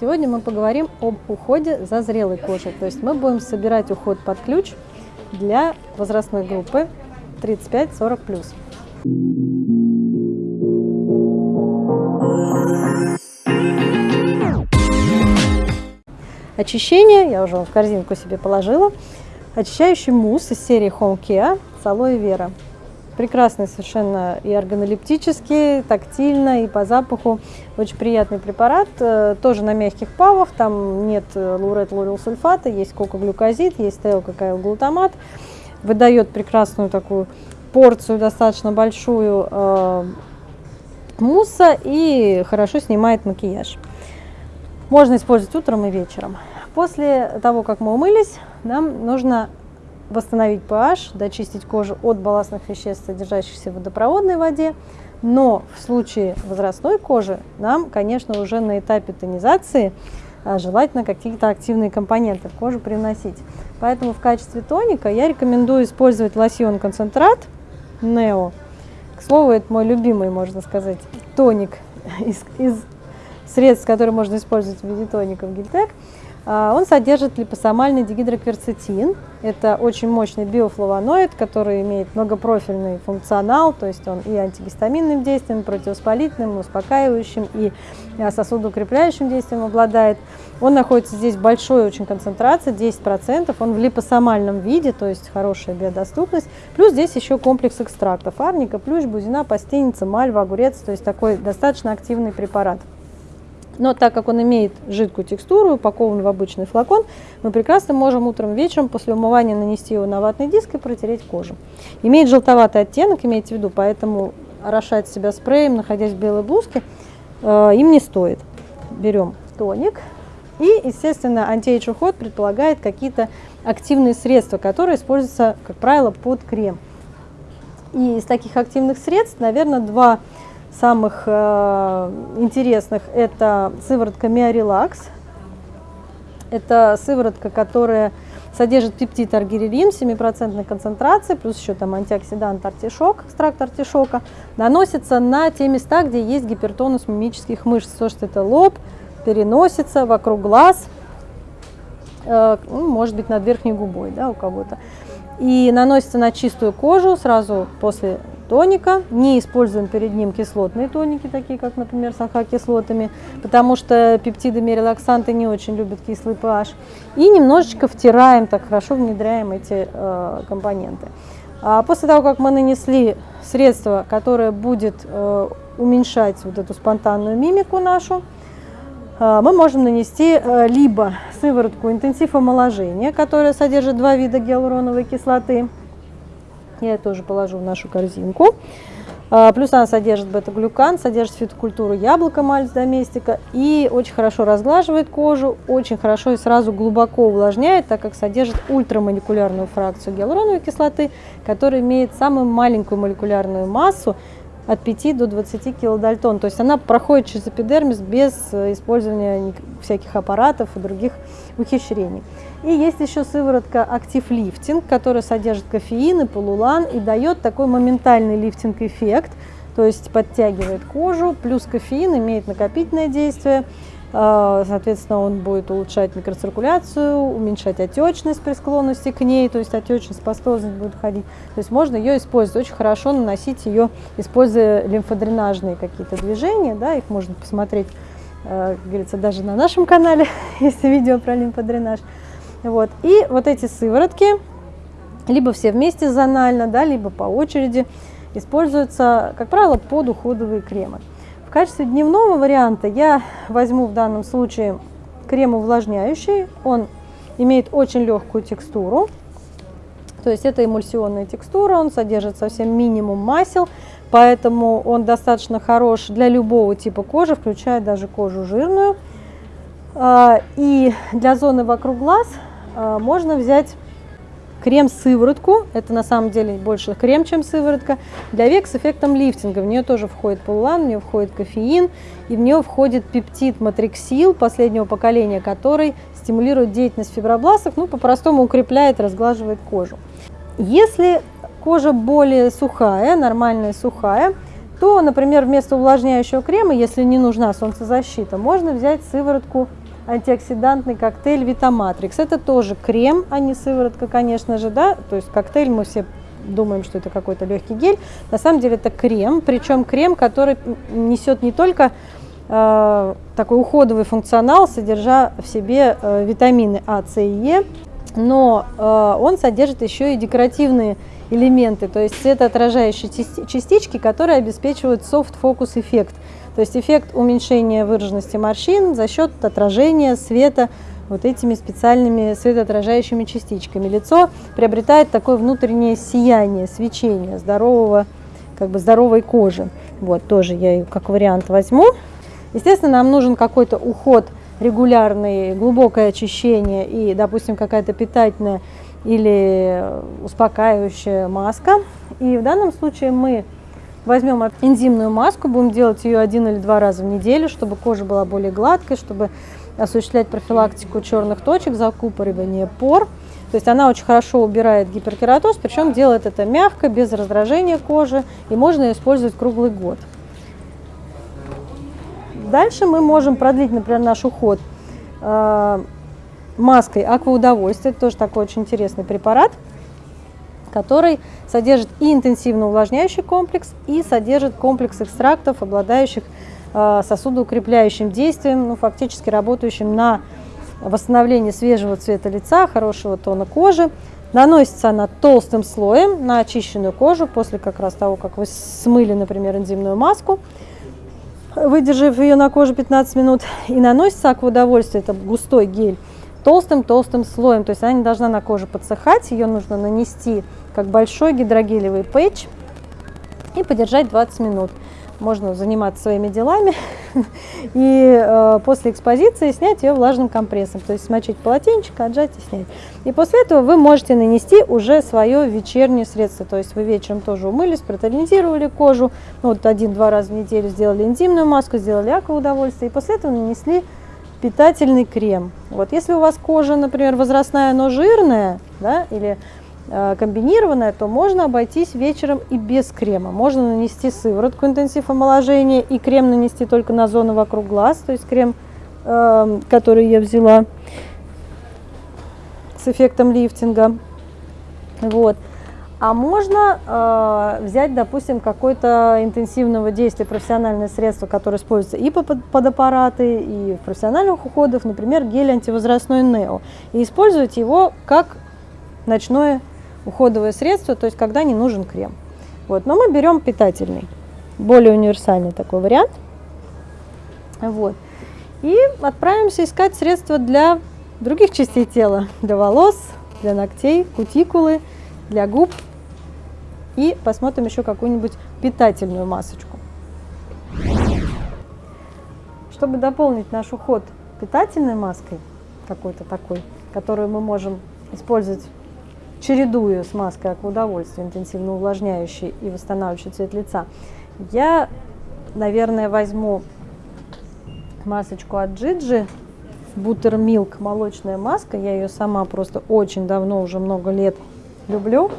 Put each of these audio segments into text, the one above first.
Сегодня мы поговорим об уходе за зрелой кожей. То есть мы будем собирать уход под ключ для возрастной группы 35-40+. Очищение, я уже в корзинку себе положила. Очищающий мусс из серии Home Care с алоэ вера прекрасный совершенно и органолептический, тактильно, и по запаху. Очень приятный препарат, э, тоже на мягких павах, там нет э, лурет сульфата, есть кокоглюкозид, есть теококаилглутамат. Выдает прекрасную такую порцию, достаточно большую э, мусса и хорошо снимает макияж. Можно использовать утром и вечером. После того, как мы умылись, нам нужно восстановить pH, дочистить кожу от балластных веществ, содержащихся в водопроводной воде. Но в случае возрастной кожи нам, конечно, уже на этапе тонизации а, желательно какие-то активные компоненты в кожу приносить. Поэтому в качестве тоника я рекомендую использовать лосьон-концентрат Neo. К слову, это мой любимый, можно сказать, тоник из, из средств, которые можно использовать в виде тоников Гильтек. А, он содержит липосомальный дигидрокверцетин. Это очень мощный биофлавоноид, который имеет многопрофильный функционал, то есть он и антигистаминным действием, противовоспалительным, успокаивающим, и а, сосудоукрепляющим действием обладает. Он находится здесь в большой очень концентрации, 10%. Он в липосомальном виде, то есть хорошая биодоступность. Плюс здесь еще комплекс экстрактов. Арника, плющ, бузина, пастеница, мальва, огурец. То есть такой достаточно активный препарат. Но так как он имеет жидкую текстуру, упакован в обычный флакон, мы прекрасно можем утром, вечером после умывания нанести его на ватный диск и протереть кожу. Имеет желтоватый оттенок, имейте в виду, поэтому орошать себя спреем, находясь в белой блузке, э, им не стоит. Берем тоник. И, естественно, антиэйдж уход предполагает какие-то активные средства, которые используются, как правило, под крем. И из таких активных средств, наверное, два самых э, интересных это сыворотка Миорелакс. Это сыворотка, которая содержит пептид аргирелин 7% концентрации, плюс еще там антиоксидант артишок, экстракт артишока. Наносится на те места, где есть гипертонус мимических мышц. То, что это лоб, переносится вокруг глаз, э, ну, может быть, над верхней губой да, у кого-то. И наносится на чистую кожу сразу после тоника. Не используем перед ним кислотные тоники, такие как, например, с АХ-кислотами, потому что пептидами релаксанты не очень любят кислый pH. И немножечко втираем, так хорошо внедряем эти э, компоненты. А после того, как мы нанесли средство, которое будет э, уменьшать вот эту спонтанную мимику нашу, э, мы можем нанести э, либо сыворотку интенсив омоложения, которая содержит два вида гиалуроновой кислоты, я ее тоже положу в нашу корзинку. А, плюс она содержит бета-глюкан, содержит фитокультуру яблока мальц доместика и очень хорошо разглаживает кожу, очень хорошо и сразу глубоко увлажняет, так как содержит ультрамолекулярную фракцию гиалуроновой кислоты, которая имеет самую маленькую молекулярную массу от 5 до 20 килодальтон. То есть она проходит через эпидермис без э, использования всяких аппаратов и других ухищрений. И есть еще сыворотка Active Lifting, которая содержит кофеин и полулан и дает такой моментальный лифтинг-эффект, то есть подтягивает кожу, плюс кофеин имеет накопительное действие, а, соответственно, он будет улучшать микроциркуляцию, уменьшать отечность при склонности к ней, то есть отечность, пастозность будет ходить. То есть можно ее использовать, очень хорошо наносить ее, используя лимфодренажные какие-то движения, да, их можно посмотреть, а, как говорится, даже на нашем канале, есть видео про лимфодренаж. Вот. И вот эти сыворотки, либо все вместе зонально, да, либо по очереди, используются, как правило, под уходовые кремы. В качестве дневного варианта я возьму в данном случае крем увлажняющий. Он имеет очень легкую текстуру, то есть это эмульсионная текстура, он содержит совсем минимум масел, поэтому он достаточно хорош для любого типа кожи, включая даже кожу жирную. А, и для зоны вокруг глаз можно взять крем-сыворотку, это на самом деле больше крем, чем сыворотка, для век с эффектом лифтинга. В нее тоже входит полулан, в нее входит кофеин, и в нее входит пептид матриксил последнего поколения, который стимулирует деятельность фибробластов, ну, по-простому укрепляет, разглаживает кожу. Если кожа более сухая, нормальная сухая, то, например, вместо увлажняющего крема, если не нужна солнцезащита, можно взять сыворотку антиоксидантный коктейль Витаматрикс. Это тоже крем, а не сыворотка, конечно же, да. То есть коктейль мы все думаем, что это какой-то легкий гель. На самом деле это крем, причем крем, который несет не только э, такой уходовый функционал, содержа в себе э, витамины А, С и Е, но э, он содержит еще и декоративные элементы, то есть светоотражающие частички, которые обеспечивают soft-focus эффект. То есть эффект уменьшения выраженности морщин за счет отражения света вот этими специальными светоотражающими частичками. Лицо приобретает такое внутреннее сияние, свечение здорового, как бы здоровой кожи. Вот, тоже я ее как вариант возьму. Естественно, нам нужен какой-то уход регулярный, глубокое очищение и, допустим, какая-то питательная или успокаивающая маска. И в данном случае мы Возьмем энзимную маску, будем делать ее один или два раза в неделю, чтобы кожа была более гладкой, чтобы осуществлять профилактику черных точек, закупоривание пор. То есть она очень хорошо убирает гиперкератоз, причем делает это мягко, без раздражения кожи, и можно ее использовать круглый год. Дальше мы можем продлить, например, наш уход э, маской акваудовольствия. Это тоже такой очень интересный препарат который содержит и интенсивно увлажняющий комплекс, и содержит комплекс экстрактов, обладающих э, сосудоукрепляющим действием, ну, фактически работающим на восстановление свежего цвета лица, хорошего тона кожи. Наносится она толстым слоем на очищенную кожу после как раз того, как вы смыли, например, энзимную маску, выдержав ее на коже 15 минут. И наносится акваудовольствие, это густой гель, толстым-толстым слоем. То есть она не должна на коже подсыхать, ее нужно нанести как большой гидрогелевый пэтч и подержать 20 минут. Можно заниматься своими делами и э, после экспозиции снять ее влажным компрессом. То есть смочить полотенчик, отжать и снять. И после этого вы можете нанести уже свое вечернее средство. То есть вы вечером тоже умылись, протонизировали кожу. Ну, вот один-два раза в неделю сделали энзимную маску, сделали акваудовольствие. И после этого нанесли питательный крем. Вот если у вас кожа, например, возрастная, но жирная, да, или Э, комбинированная, то можно обойтись вечером и без крема. Можно нанести сыворотку интенсив омоложения и крем нанести только на зону вокруг глаз, то есть крем, э, который я взяла с эффектом лифтинга. Вот. А можно э, взять, допустим, какое-то интенсивного действия профессиональное средство, которое используется и под, под аппараты, и в профессиональных уходах, например, гель антивозрастной Нео, и использовать его как ночное уходовое средство, то есть когда не нужен крем. Вот. Но мы берем питательный, более универсальный такой вариант. Вот. И отправимся искать средства для других частей тела, для волос, для ногтей, кутикулы, для губ. И посмотрим еще какую-нибудь питательную масочку. Чтобы дополнить наш уход питательной маской, какой-то такой, которую мы можем использовать чередую с маской акваудовольствия, интенсивно увлажняющей и восстанавливающей цвет лица, я, наверное, возьму масочку от Джиджи, Buttermilk молочная маска. Я ее сама просто очень давно, уже много лет люблю.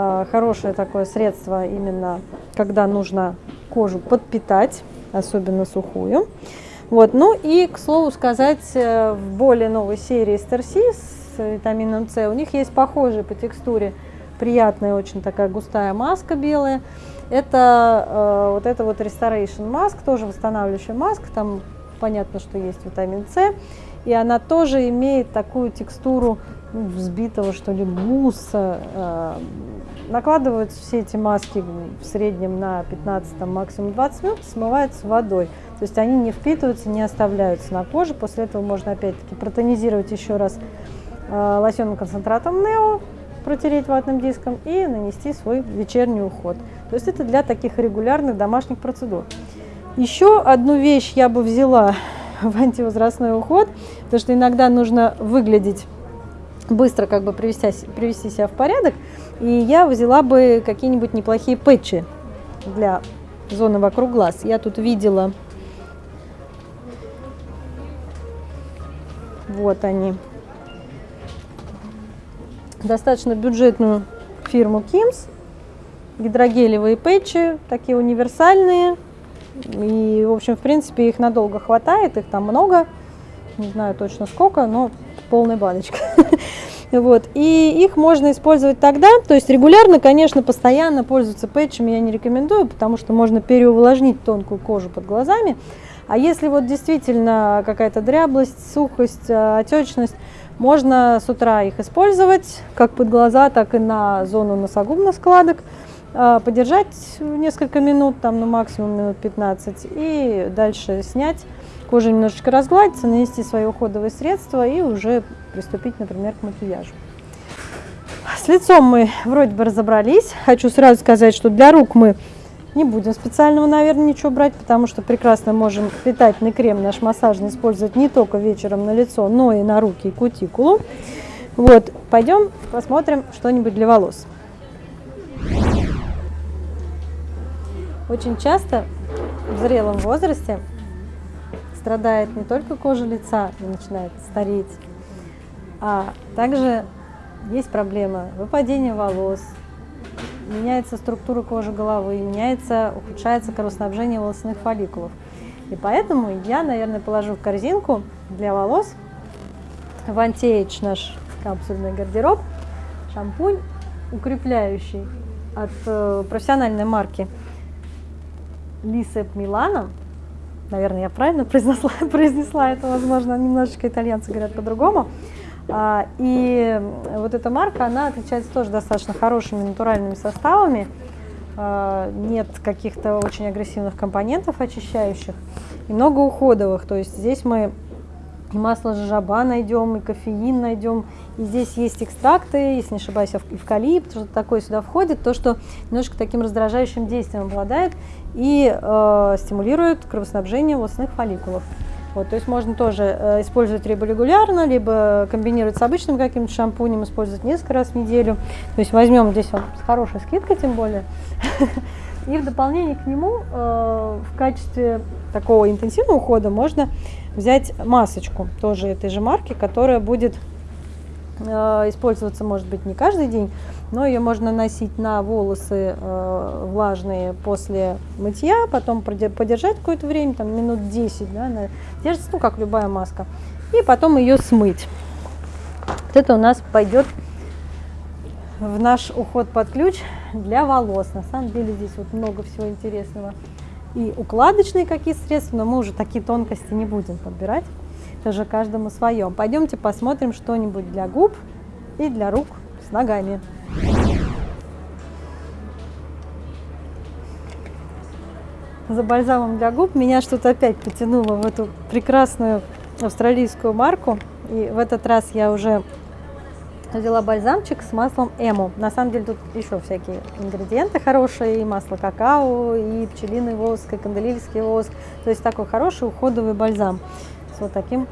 А, хорошее такое средство именно, когда нужно кожу подпитать, особенно сухую. Вот. Ну и, к слову сказать, э, в более новой серии Старсис витамином С. У них есть похожая по текстуре приятная, очень такая густая маска белая. Это э, вот это вот Restoration Mask, тоже восстанавливающая маска, там понятно, что есть витамин С. И она тоже имеет такую текстуру ну, взбитого, что ли, мусса. Э, накладываются все эти маски в среднем на 15, там, максимум 20 минут, смываются водой. То есть они не впитываются, не оставляются на коже. После этого можно опять-таки протонизировать еще раз Э, лосьонным концентратом Нео, протереть ватным диском и нанести свой вечерний уход. То есть это для таких регулярных домашних процедур. Еще одну вещь я бы взяла в антивозрастной уход, потому что иногда нужно выглядеть быстро, как бы привести, привести себя в порядок. И я взяла бы какие-нибудь неплохие пэтчи для зоны вокруг глаз. Я тут видела, вот они, достаточно бюджетную фирму Kims. Гидрогелевые пэтчи, такие универсальные. И, в общем, в принципе, их надолго хватает, их там много. не знаю точно сколько, но полная баночка. Вот. И их можно использовать тогда, то есть регулярно, конечно, постоянно пользоваться пэтчами я не рекомендую, потому что можно переувлажнить тонкую кожу под глазами. А если вот действительно какая-то дряблость, сухость, э, отечность, можно с утра их использовать как под глаза, так и на зону носогубных складок. Э, подержать несколько минут, там, ну максимум минут 15, и дальше снять. Кожа немножечко разгладится, нанести свои уходовые средства и уже приступить, например, к макияжу. С лицом мы вроде бы разобрались. Хочу сразу сказать, что для рук мы не будем специального, наверное, ничего брать, потому что прекрасно можем питательный крем наш массажный использовать не только вечером на лицо, но и на руки и кутикулу. Вот, пойдем посмотрим что-нибудь для волос. Очень часто в зрелом возрасте страдает не только кожа лица и начинает стареть, а также есть проблема выпадения волос, меняется структура кожи головы, меняется, ухудшается кровоснабжение волосных фолликулов. И поэтому я, наверное, положу в корзинку для волос антиэйдж наш капсульный гардероб, шампунь укрепляющий от э, профессиональной марки Лисеп Милана. Наверное, я правильно произнесла, произнесла это, возможно, немножечко итальянцы говорят по-другому. А, и вот эта марка, она отличается тоже достаточно хорошими натуральными составами. А, нет каких-то очень агрессивных компонентов очищающих и много уходовых. То есть здесь мы и масло жожоба найдем, и кофеин найдем. И здесь есть экстракты, если не ошибаюсь, эвкалипт, что-то такое сюда входит, то, что немножко таким раздражающим действием обладает и э, стимулирует кровоснабжение волосных фолликулов. Вот, то есть можно тоже э, использовать либо регулярно, либо комбинировать с обычным каким-то шампунем, использовать несколько раз в неделю. То есть возьмем здесь он с хорошей скидкой тем более. И в дополнение к нему э, в качестве такого интенсивного ухода можно взять масочку тоже этой же марки, которая будет э, использоваться, может быть, не каждый день, но ее можно носить на волосы э, влажные после мытья, потом подержать какое-то время, там минут 10, да, она держится, ну, как любая маска, и потом ее смыть. Вот это у нас пойдет в наш уход под ключ для волос. На самом деле здесь вот много всего интересного. И укладочные какие средства, но мы уже такие тонкости не будем подбирать. Это же каждому свое. Пойдемте посмотрим что-нибудь для губ и для рук с ногами. За бальзамом для губ меня что-то опять потянуло в эту прекрасную австралийскую марку. И в этот раз я уже взяла бальзамчик с маслом эмо. На самом деле тут еще всякие ингредиенты хорошие, и масло какао, и пчелиный воск, и канделильский воск. То есть такой хороший уходовый бальзам с вот таким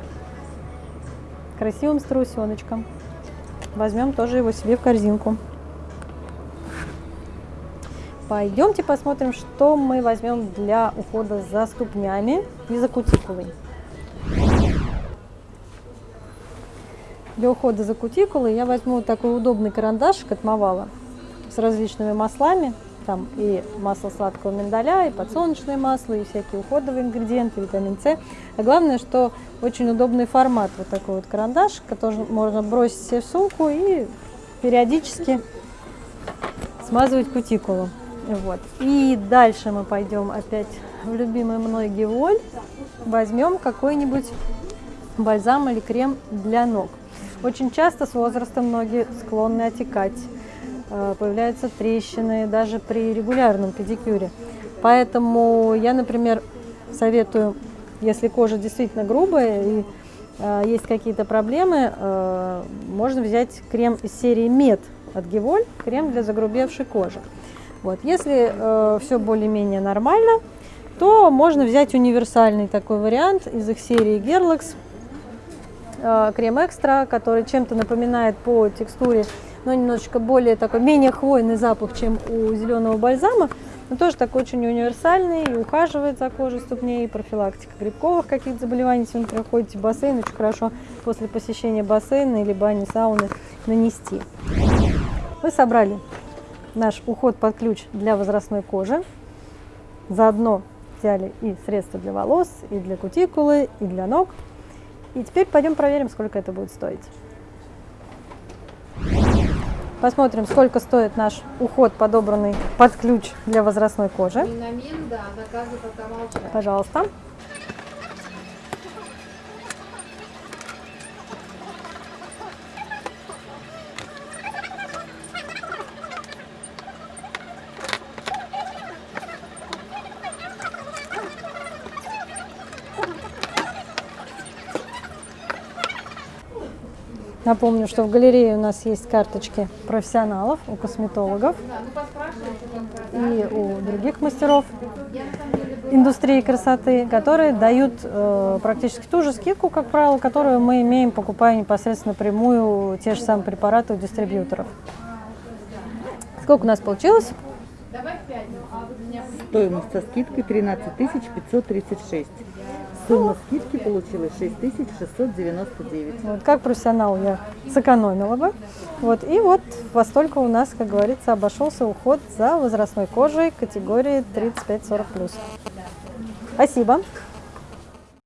красивым страусеночком. Возьмем тоже его себе в корзинку. Пойдемте посмотрим, что мы возьмем для ухода за ступнями и за кутикулой. Для ухода за кутикулой я возьму такой удобный карандашик от Мавала с различными маслами. Там и масло сладкого миндаля, и подсолнечное масло, и всякие уходовые ингредиенты, витамин С. А главное, что очень удобный формат вот такой вот карандаш, который можно бросить себе в сумку и периодически смазывать кутикулу. Вот. И дальше мы пойдем опять в любимый мной Геволь. Возьмем какой-нибудь бальзам или крем для ног. Очень часто с возрастом ноги склонны отекать, э, появляются трещины даже при регулярном педикюре. Поэтому я, например, советую, если кожа действительно грубая и э, есть какие-то проблемы, э, можно взять крем из серии Мед от Геволь, крем для загрубевшей кожи. Вот. Если э, все более-менее нормально, то можно взять универсальный такой вариант из их серии Gerlax крем экстра, который чем-то напоминает по текстуре, но немножечко более такой, менее хвойный запах, чем у зеленого бальзама, но тоже такой очень универсальный и ухаживает за кожей ступней, и профилактика грибковых каких-то заболеваний, если вы проходите бассейн, очень хорошо после посещения бассейна или бани, сауны нанести. Мы собрали наш уход под ключ для возрастной кожи. Заодно взяли и средства для волос, и для кутикулы, и для ног. И теперь пойдем проверим, сколько это будет стоить. Посмотрим, сколько стоит наш уход, подобранный под ключ для возрастной кожи. Да, пока молчат. Пожалуйста. Напомню, что в галерее у нас есть карточки профессионалов у косметологов и у других мастеров индустрии красоты, которые дают э, практически ту же скидку, как правило, которую мы имеем, покупая непосредственно напрямую те же самые препараты у дистрибьюторов. Сколько у нас получилось? Стоимость со скидкой 13 536. Сумма скидки получилась 6 699. Вот, как профессионал я сэкономила бы. Вот, и вот во столько у нас, как говорится, обошелся уход за возрастной кожей категории 35-40+. Спасибо.